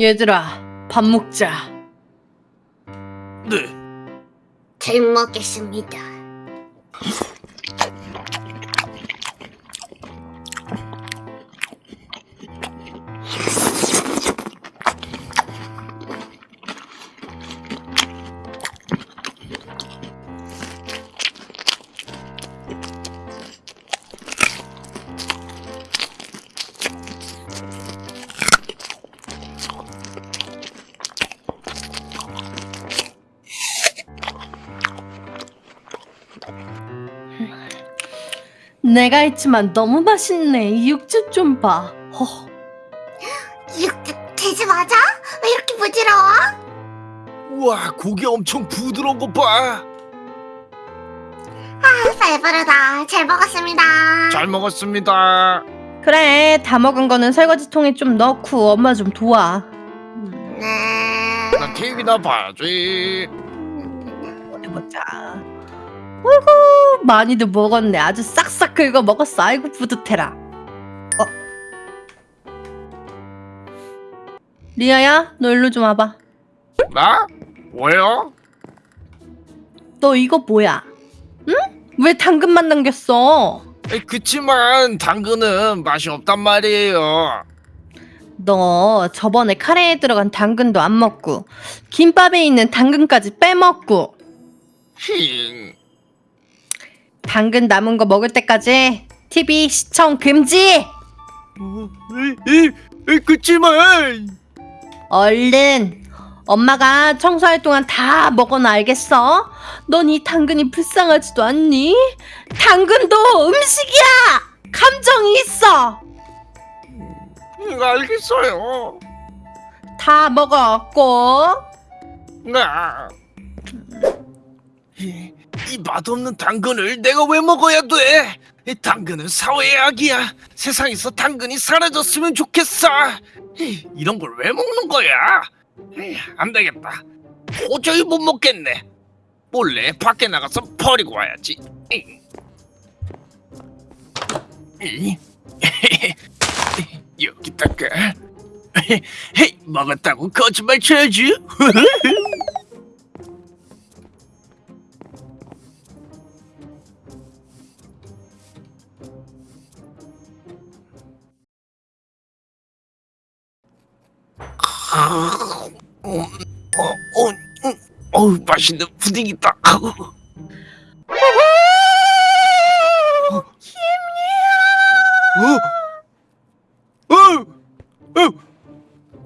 얘들아, 밥 먹자. 네. 잘 먹겠습니다. 내가 했지만 너무 맛있네. 이 육즙 좀 봐. 허. 육즙 돼지 맞아? 왜 이렇게 부드러워? 우와 고기 엄청 부드러운 거 봐. 아, 배부르다. 잘 먹었습니다. 잘 먹었습니다. 그래, 다 먹은 거는 설거지 통에 좀 넣고 엄마 좀 도와. 네. 나 TV나 봐야지. 해보자. 어이구, 많이도 먹었네. 아주 싹싹 긁어 먹었어. 아이고, 뿌듯해라. 어. 리아야, 너 일로 좀 와봐. 나? 왜요? 너 이거 뭐야? 응? 왜 당근만 남겼어? 에이, 그치만 당근은 맛이 없단 말이에요. 너 저번에 카레에 들어간 당근도 안 먹고 김밥에 있는 당근까지 빼먹고 힝. 당근 남은 거 먹을 때까지 TV 시청 금지! 어, 이, 이, 이, 그치만 얼른 엄마가 청소할 동안 다 먹어놔 알겠어? 넌 이 당근이 불쌍하지도 않니? 당근도 음식이야! 감정이 있어! 응, 음, 알겠어요. 다 먹었고 나. 이, 이 맛없는 당근을 내가 왜 먹어야 돼? 이 당근은 사회의 악이야. 세상에서 당근이 사라졌으면 좋겠어. 이, 이런 걸 왜 먹는 거야? 안 되겠다. 도저히 못 먹겠네. 몰래 밖에 나가서 버리고 와야지. 여기다가 먹었다고 거짓말 쳐야지. 어, 어, 어, 음, 어우, 맛있는 푸딩이다. 어? 어? 어?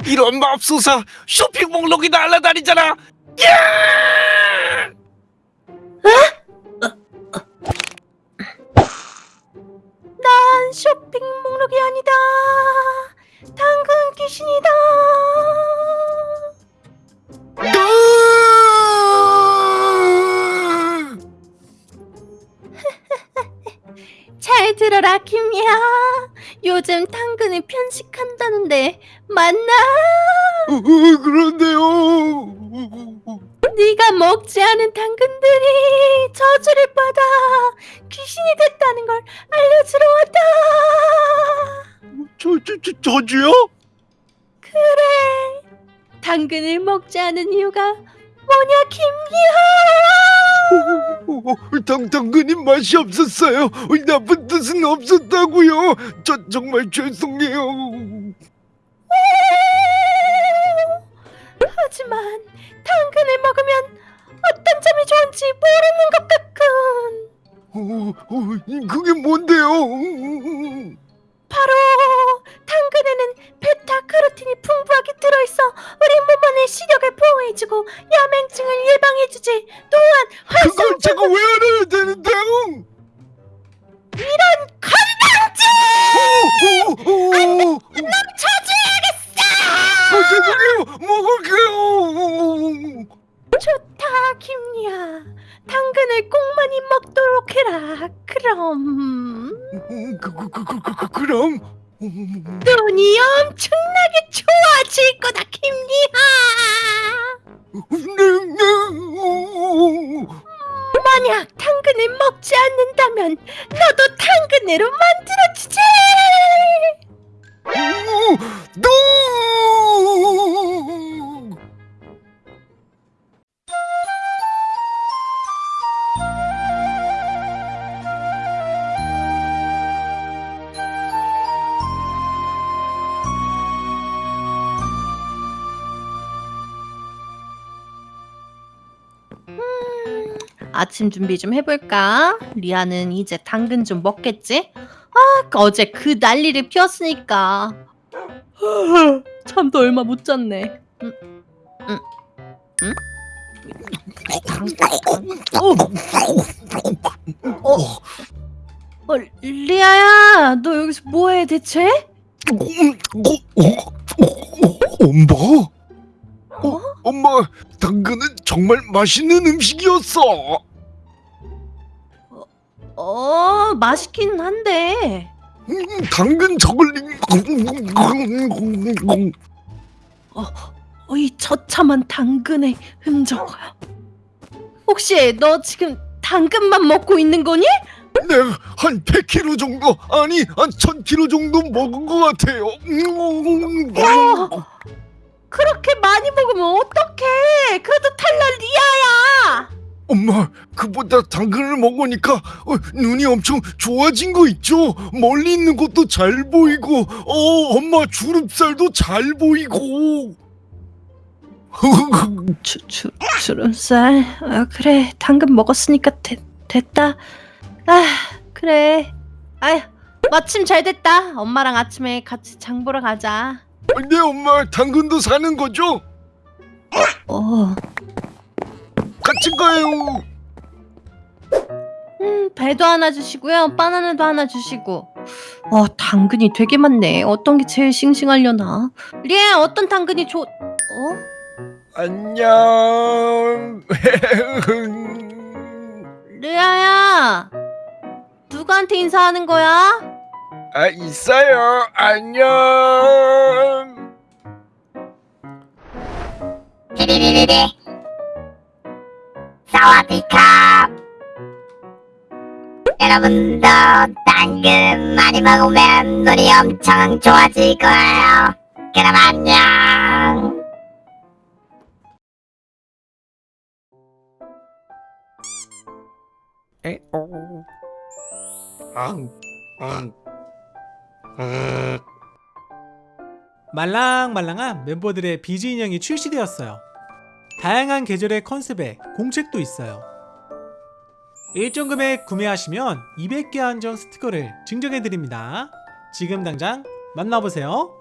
이런 맙소사 쇼핑 목록이 날아다니잖아. 야! 난 김이야. 요즘 당근을 편식한다는데 맞나? 어, 어, 그런데요. 네가 먹지 않은 당근들이 저주를 받아 귀신이 됐다는 걸 알려주러 왔다. 저, 저, 저, 저주요? 그래. 당근을 먹지 않은 이유가 뭐냐 김이야. 어, 어, 당, 당근이 맛이 없었어요. 나쁜 뜻은 없었다고요. 저 정말 죄송해요. 하지만 당근을 먹으면 어떤 점이 좋은지 모르는 것 같군. 어, 어, 그게 뭔데요? 있어 우리 몸 안의 시력을 보호해주고 야맹증을 예방해주지 또한 그걸 제가 왜 알아야 되는데요? 건강증! 저주해야겠어 아, 죄송해요. 먹을게요. 좋다 김리야 당근을 꼭 많이 먹도록 해라 그럼 그, 그, 그, 그, 그, 그, 그럼 눈이 엄청나게 좋아질 거다 네. 만약 당근을 먹지 않는다면 너도 당근으로 만들어주지 노! 아침 준비 좀 해볼까? 리아는 이제 당근 좀 먹겠지? 아, 어제 그 난리를 피웠으니까. 잠도 얼마 못 잤네. 응, 응, 응? 어, 어, 어, 리아야, 너 여기서 뭐해 대체? 엄마? 어? 엄마, 당근은 정말 맛있는 음식이었어. 어, 맛있긴 한데. 음, 당근 저글링. 어, 이 처참한 당근의 흔적. 혹시 너 지금 당근만 먹고 있는 거니? 내가 한 100kg 정도, 아니 한 1000kg 정도 먹은 것 같아요. 어, 그렇게 많이 먹으면 어떡해? 그래도 탈날 리아야. 엄마, 그보다 당근을 먹으니까 어, 눈이 엄청 좋아진 거 있죠? 멀리 있는 것도 잘 보이고, 어, 엄마 주름살도 잘 보이고. 주, 주, 주름살. 아, 그래. 당근 먹었으니까 되, 됐다. 아, 그래. 아휴, 마침 잘 됐다. 엄마랑 아침에 같이 장 보러 가자. 네, 엄마 당근도 사는 거죠? 어. 같이 가요. 음, 배도 하나 주시고요. 바나나도 하나 주시고. 어, 당근이 되게 많네. 어떤 게 제일 싱싱하려나? 리아, 어떤 당근이 좋... 어? 안녕. 리아야! 누구한테 인사하는 거야? 아, 있어요. 안녕. 사와디캅. 여러분도 당근 많이 먹으면 눈이 엄청 좋아질 거예요. 그럼 안녕. 말랑말랑한 멤버들의 비즈 인형이 출시되었어요. 다양한 계절의 컨셉에 공책도 있어요. 일정 금액 구매하시면 200개 한정 스티커를 증정해드립니다. 지금 당장 만나보세요.